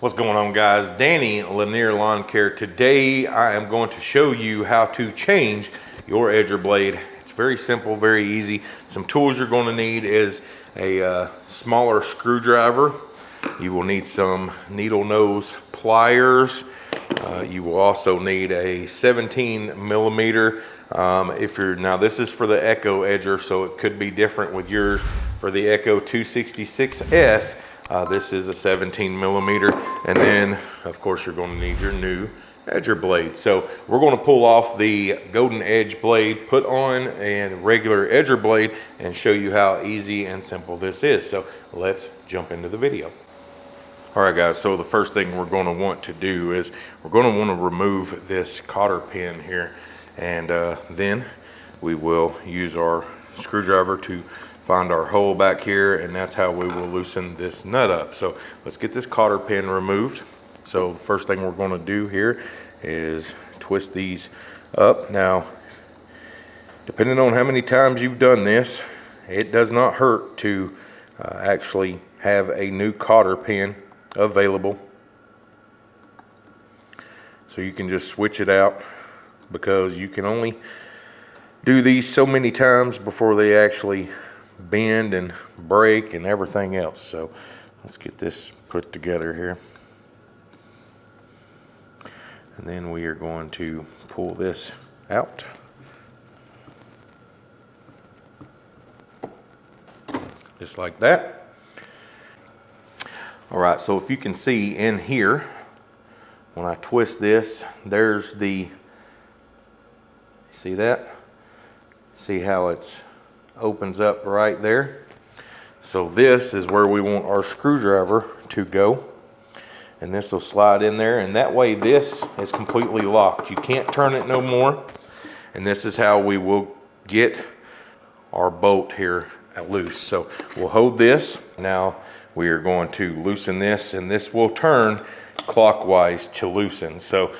What's going on guys? Danny Lanier Lawn Care. Today I am going to show you how to change your edger blade. It's very simple, very easy. Some tools you're going to need is a uh, smaller screwdriver. You will need some needle nose pliers. Uh, you will also need a 17 millimeter. Um, if you're now this is for the Echo edger, so it could be different with yours. For the Echo 266S, uh, this is a 17 millimeter. And then, of course, you're going to need your new edger blade. So we're going to pull off the golden edge blade, put on a regular edger blade, and show you how easy and simple this is. So let's jump into the video. All right, guys, so the first thing we're going to want to do is we're going to want to remove this cotter pin here. And uh, then we will use our screwdriver to find our hole back here and that's how we will loosen this nut up. So let's get this cotter pin removed. So first thing we're going to do here is twist these up. Now, depending on how many times you've done this, it does not hurt to uh, actually have a new cotter pin available. So you can just switch it out because you can only do these so many times before they actually bend and break and everything else. So let's get this put together here. And then we are going to pull this out. Just like that. All right, so if you can see in here, when I twist this, there's the, see that? See how it's opens up right there. So this is where we want our screwdriver to go. And this will slide in there and that way this is completely locked. You can't turn it no more. And this is how we will get our bolt here loose. So we'll hold this. Now we are going to loosen this and this will turn clockwise to loosen. So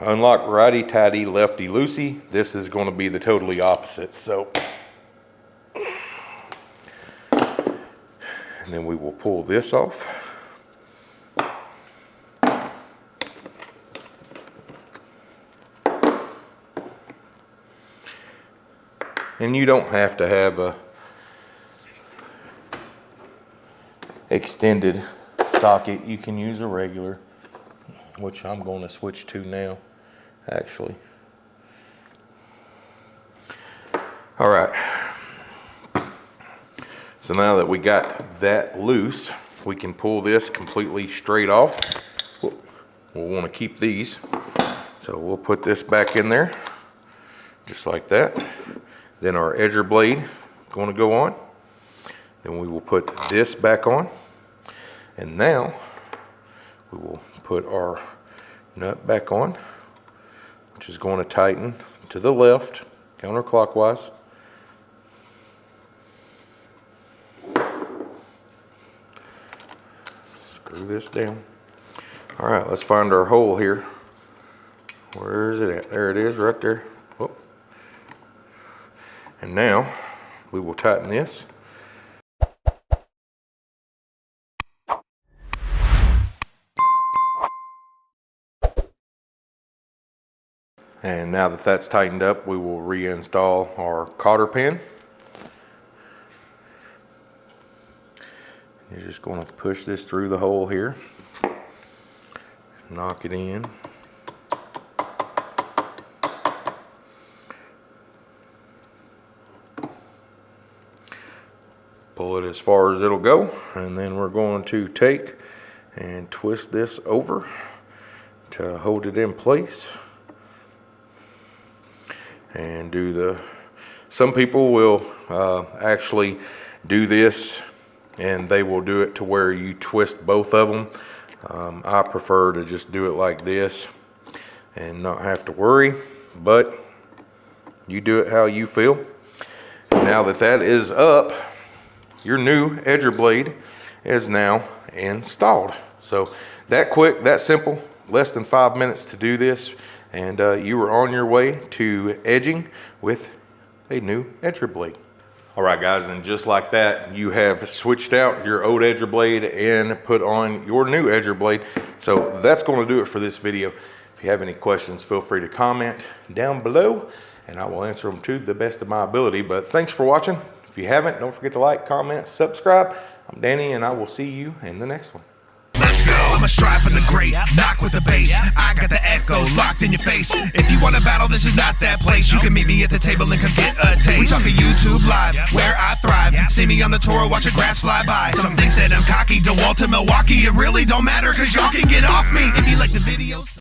unlock righty tighty, lefty loosey. This is going to be the totally opposite. So And then we will pull this off. And you don't have to have a extended socket. You can use a regular, which I'm going to switch to now, actually. All right. So now that we got that loose, we can pull this completely straight off. We'll, want to keep these. So we'll put this back in there, just like that. Then our edger blade going to go on. Then we will put this back on. And now we will put our nut back on, which is going to tighten to the left, counterclockwise. Screw this down. All right, let's find our hole here. Where is it at? There it is, right there. Oh. And now we will tighten this. And now that that's tightened up, we will reinstall our cotter pin. You're just going to push this through the hole here, knock it in. Pull it as far as it'll go, and then we're going to take and twist this over to hold it in place and do the some people will uh, actually do this and they will do it to where you twist both of them. Um, I prefer to just do it like this and not have to worry, but you do it how you feel. Now that that is up, your new edger blade is now installed. So that quick, that simple, less than five minutes to do this, and uh, you are on your way to edging with a new edger blade. All right, guys, and just like that, you have switched out your old edger blade and put on your new edger blade. So that's gonna do it for this video. If you have any questions, feel free to comment down below and I will answer them to the best of my ability. But thanks for watching. If you haven't, don't forget to like, comment, subscribe. I'm Danny and I will see you in the next one. Let's go. I'm a strive for the great, knock with the bass. I got the echo locked in your face. If you want to battle, this is not that place. You can meet me at the table live, where I thrive. See me on the tour, watch a grass fly by. Some think that I'm cocky. DeWalt to Milwaukee, it really don't matter, cause y'all can get off me. If you like the videos.